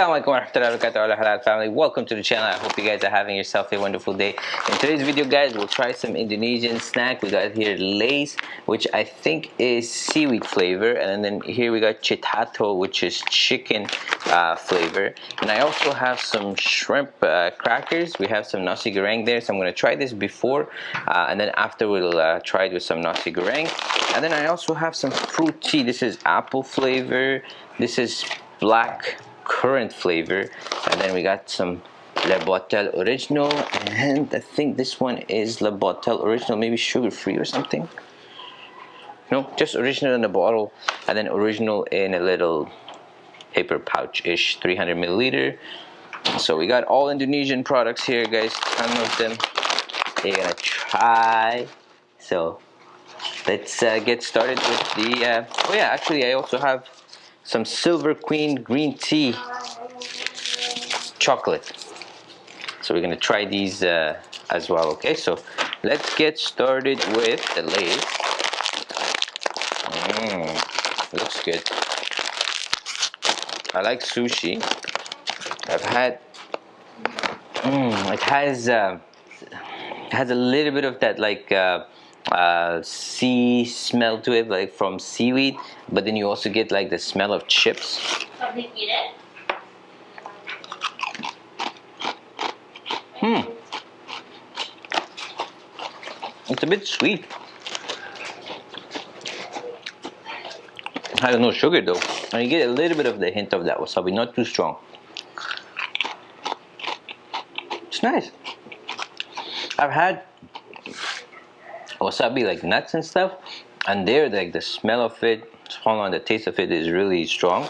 Assalamualaikum warahmatullahi wabarakatuh. Halal family. Welcome to the channel. I hope you guys are having yourself a wonderful day. In today's video guys we'll try some Indonesian snack. We got here Lays which I think is seaweed flavor and then here we got Chitato which is chicken uh, flavor. And I also have some shrimp uh, crackers. We have some nasi goreng there so I'm gonna try this before uh, and then after we'll uh, try it with some nasi goreng. And then I also have some fruit tea. This is apple flavor. This is black currant flavor and then we got some Le Botel Original and I think this one is Le Botel Original maybe sugar free or something. No just original in the bottle and then original in a little paper pouch ish 300 milliliter. So we got all Indonesian products here guys ton of them you're gonna try. So let's uh, get started with the uh, oh yeah actually I also have some Silver Queen green tea chocolate. So we're gonna try these uh, as well, okay? So let's get started with the Lay's. Mmm, looks good. I like sushi. I've had, mmm, it has, uh, has a little bit of that like uh, uh, sea smell to it, like from seaweed, but then you also get like the smell of chips. Hmm. It's a bit sweet. I don't know sugar though. And you get a little bit of the hint of that wasabi, not too strong. It's nice. I've had wasabi like nuts and stuff. And there like the smell of it hold on the taste of it is really strong.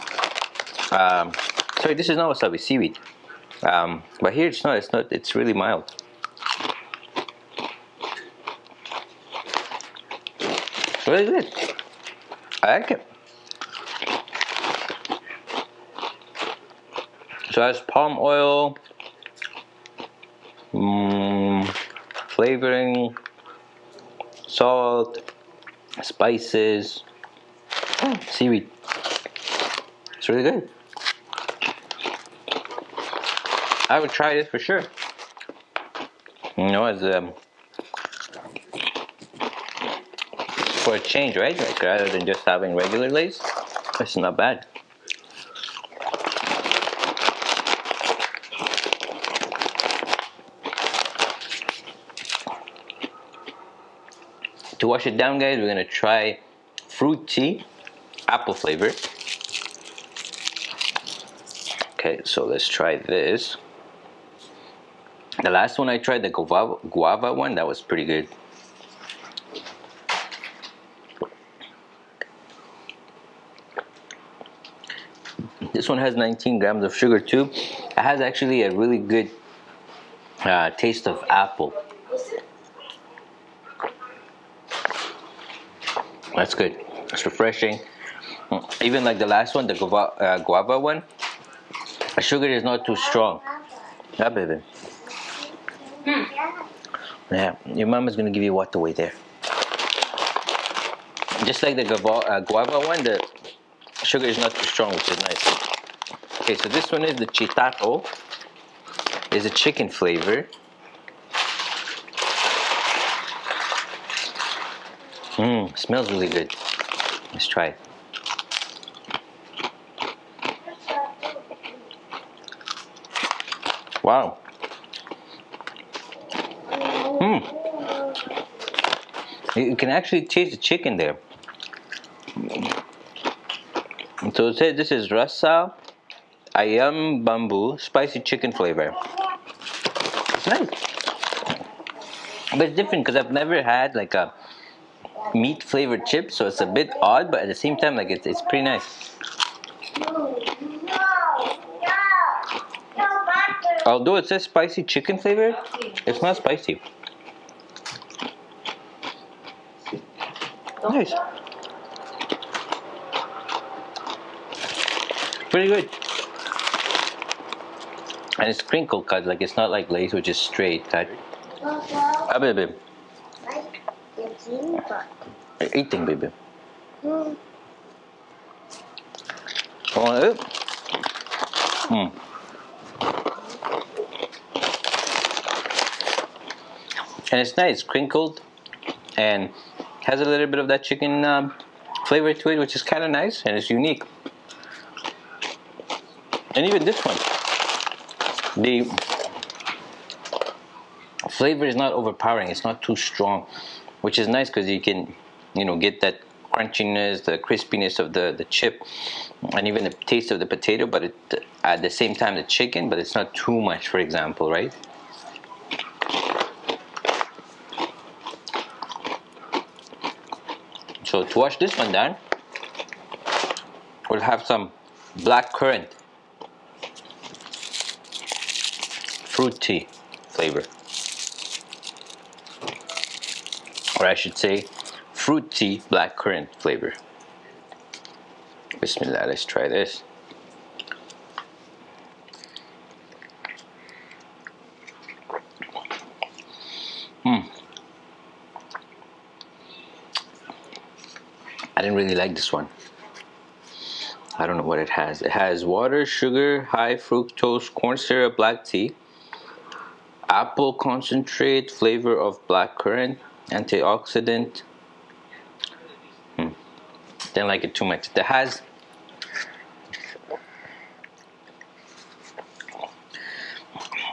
Um, sorry this is not wasabi seaweed. Um, but here it's not it's not it's really mild. It's really good. I like it. So that's palm oil mm, flavoring salt, spices, oh, seaweed. It's really good. I would try this for sure. You know, as um, for a change, right? Like rather than just having regular Lay's, it's not bad. To wash it down guys, we're gonna try fruit tea, apple flavor. Okay, so let's try this. The last one I tried, the guava, guava one, that was pretty good. This one has 19 grams of sugar too. It has actually a really good uh, taste of apple. That's good. It's refreshing. Even like the last one, the guava, uh, guava one, the sugar is not too strong. Yeah, baby. Hmm. Yeah, your mom is gonna give you what away there. Just like the guava, uh, guava one, the sugar is not too strong, which is nice. Okay, so this one is the chitato. Is a chicken flavor. Mmm, smells really good. Let's try it. Wow. Mmm. You can actually taste the chicken there. So it says this is rasa ayam bumbu spicy chicken flavor. It's nice. But it's different because I've never had like a meat flavored chips so it's a bit odd but at the same time like it's, it's pretty nice. Although it says spicy chicken flavor it's not spicy. Nice. Pretty good. And it's crinkle cut like it's not like Lay's which is straight. Cut a bit, a bit you're eating, baby. Mm. Want it? Mm. And it's nice, crinkled, and has a little bit of that chicken uh, flavor to it, which is kind of nice, and it's unique. And even this one, the flavor is not overpowering, it's not too strong, which is nice because you can you know, get that crunchiness, the crispiness of the, the chip, and even the taste of the potato, but it, at the same time the chicken, but it's not too much, for example, right? So to wash this one down, we'll have some black currant fruity flavor. Or I should say fruity black currant flavor. Bismillah, let's try this. Hmm. I didn't really like this one. I don't know what it has. It has water, sugar, high fructose, corn syrup, black tea, apple concentrate, flavor of black currant, antioxidant. Didn't like it too much. It has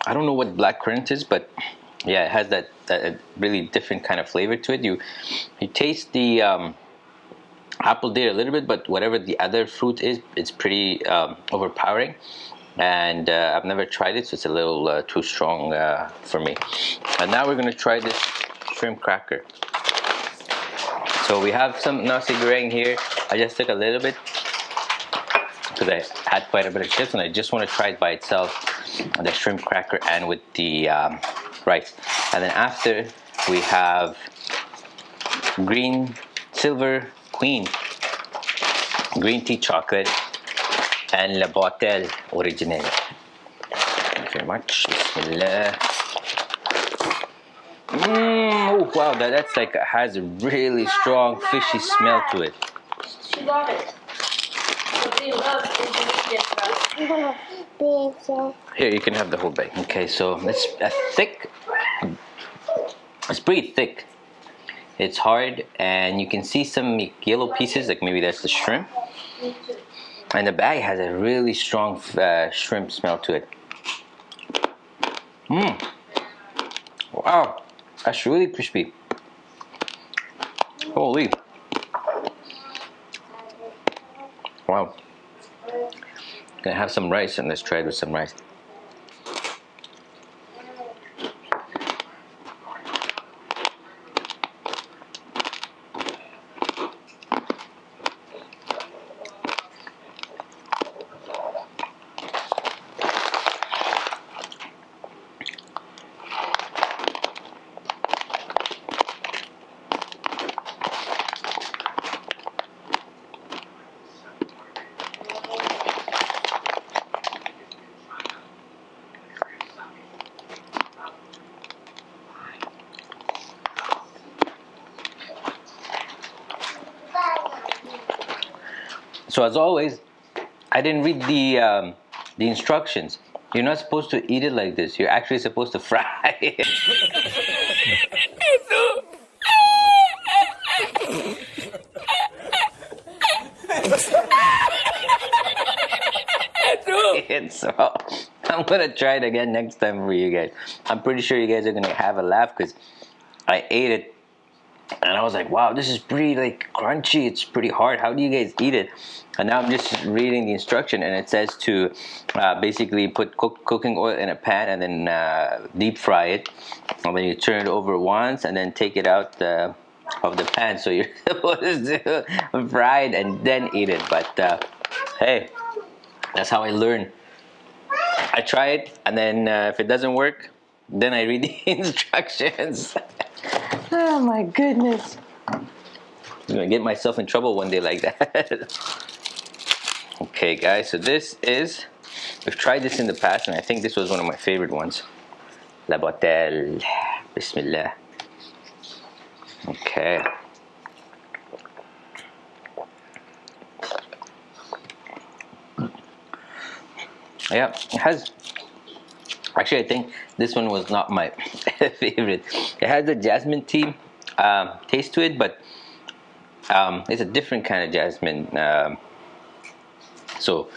I don't know what black currant is, but yeah, it has that, that really different kind of flavor to it. You you taste the um, apple there a little bit, but whatever the other fruit is, it's pretty um, overpowering. And uh, I've never tried it, so it's a little uh, too strong uh, for me. And now we're gonna try this shrimp cracker. So we have some nasi goreng here. I just took a little bit because I had quite a bit of chips and I just want to try it by itself on the shrimp cracker and with the um, rice. And then after we have green silver queen green tea chocolate and La Botel original thank you very much. Bismillah Mmm, oh wow, that, that's like, has a really strong fishy smell to it. She got it. Here, you can have the whole bag. Okay, so it's a thick, it's pretty thick. It's hard, and you can see some yellow pieces, like maybe that's the shrimp. And the bag has a really strong uh, shrimp smell to it. Mmm. Wow, that's really crispy. Holy. Wow. Gonna have some rice and let's try it with some rice. So as always, I didn't read the um, the instructions. You're not supposed to eat it like this. You're actually supposed to fry it. so I'm gonna try it again next time for you guys. I'm pretty sure you guys are gonna have a laugh because I ate it and I was like, wow, this is pretty like crunchy. It's pretty hard. How do you guys eat it? And now I'm just reading the instruction and it says to uh, basically put cook, cooking oil in a pan and then uh, deep fry it. And then you turn it over once and then take it out uh, of the pan. So you're supposed to fry it and then eat it. But uh, hey, that's how I learn. I try it and then uh, if it doesn't work, then I read the instructions. Oh my goodness. I'm gonna get myself in trouble one day like that. okay guys, so this is, we've tried this in the past and I think this was one of my favorite ones. La Botel. Bismillah. Okay. Yeah, it has Actually, I think this one was not my favorite. It has a jasmine tea um, taste to it, but um, it's a different kind of jasmine. Um, so,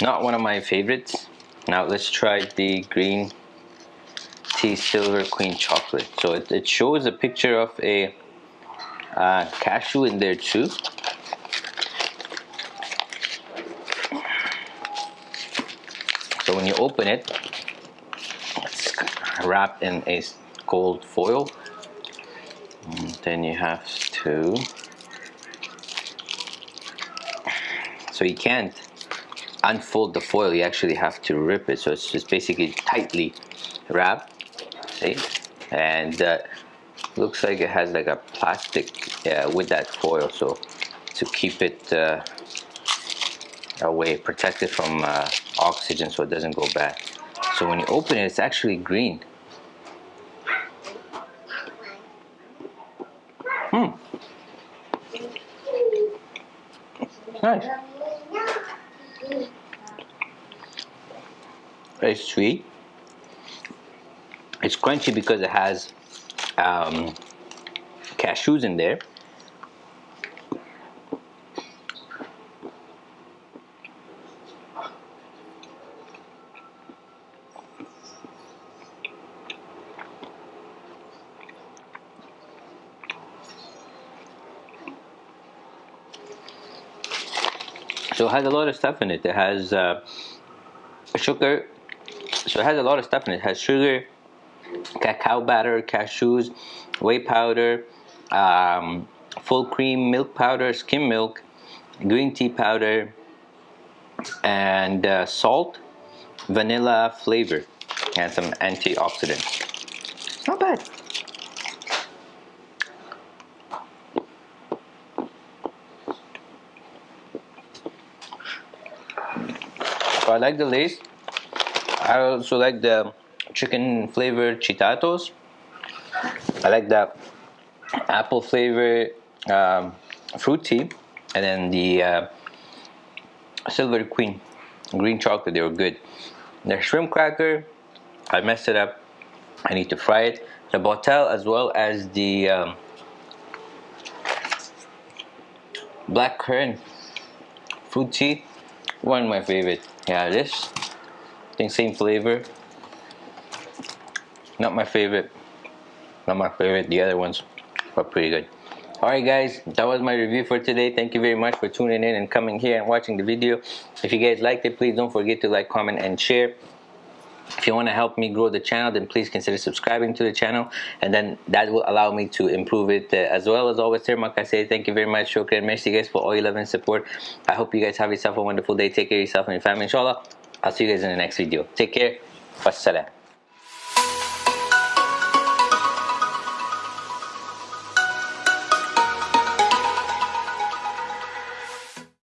not one of my favorites. Now let's try the green tea silver queen chocolate. So it, it shows a picture of a uh, cashew in there too. So when you open it, wrapped in a gold foil. And then you have to, so you can't unfold the foil, you actually have to rip it. So it's just basically tightly wrapped, see? And uh, looks like it has like a plastic uh, with that foil. So to keep it uh, away, protected from uh, oxygen so it doesn't go bad. So when you open it, it's actually green. Hmm. Nice. Very sweet. It's crunchy because it has um, cashews in there. So it has a lot of stuff in it. It has uh, sugar. So it has a lot of stuff in it. It has sugar, cacao butter, cashews, whey powder, um, full cream milk powder, skim milk, green tea powder, and uh, salt, vanilla flavor, and some antioxidants. Not bad. So I like the Lay's. I also like the chicken flavored chitatos. I like that apple flavor um, fruit tea. And then the uh, Silver Queen green chocolate, they were good. The shrimp cracker, I messed it up. I need to fry it. The Bottle as well as the um, black currant fruit tea, one of my favorite yeah this I think same flavor not my favorite. Not my favorite the other ones are pretty good. Alright guys that was my review for today. Thank you very much for tuning in and coming here and watching the video. If you guys liked it please don't forget to like comment and share. If you want to help me grow the channel then please consider subscribing to the channel and then that will allow me to improve it uh, as well as always like I say thank you very much shukran. Merci guys for all your love and support. I hope you guys have yourself a wonderful day. Take care of yourself and your family inshallah. I'll see you guys in the next video. Take care. Wassalam